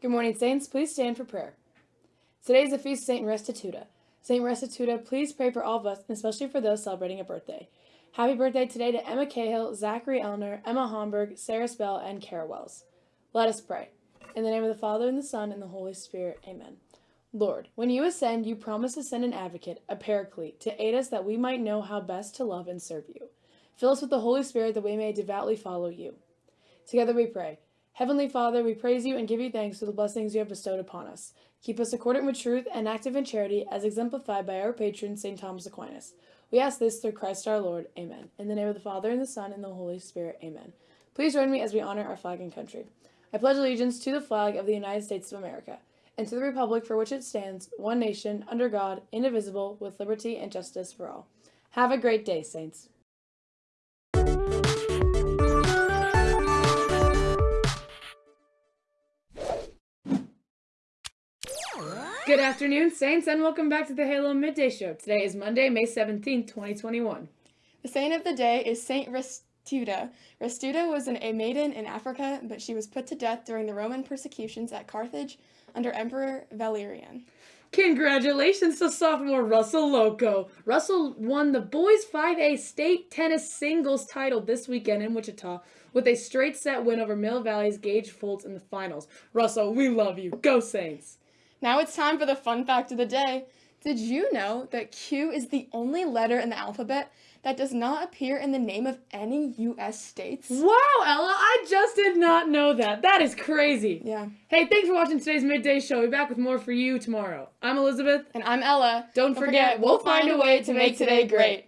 Good morning, Saints. Please stand for prayer. Today is the feast of Saint Restituta. Saint Restituta, please pray for all of us, especially for those celebrating a birthday. Happy birthday today to Emma Cahill, Zachary Elner, Emma Homburg, Sarah Spell, and Kara Wells. Let us pray. In the name of the Father, and the Son, and the Holy Spirit. Amen. Lord, when you ascend, you promise to send an advocate, a paraclete, to aid us that we might know how best to love and serve you. Fill us with the Holy Spirit that we may devoutly follow you. Together we pray. Heavenly Father, we praise you and give you thanks for the blessings you have bestowed upon us. Keep us accordant with truth and active in charity, as exemplified by our patron, St. Thomas Aquinas. We ask this through Christ our Lord. Amen. In the name of the Father, and the Son, and the Holy Spirit. Amen. Please join me as we honor our flag and country. I pledge allegiance to the flag of the United States of America, and to the republic for which it stands, one nation, under God, indivisible, with liberty and justice for all. Have a great day, Saints. Good afternoon, Saints, and welcome back to the Halo Midday Show. Today is Monday, May 17th, 2021. The saint of the day is Saint Restuta. Restuta was an, a maiden in Africa, but she was put to death during the Roman persecutions at Carthage under Emperor Valerian. Congratulations to sophomore Russell Loco. Russell won the boys 5A state tennis singles title this weekend in Wichita with a straight set win over Mill Valley's Gage Foltz in the finals. Russell, we love you. Go Saints! Now it's time for the fun fact of the day. Did you know that Q is the only letter in the alphabet that does not appear in the name of any U.S. states? Wow, Ella, I just did not know that. That is crazy. Yeah. Hey, thanks for watching today's midday show. We'll be back with more for you tomorrow. I'm Elizabeth. And I'm Ella. Don't, Don't forget, forget, we'll find a way to make today great.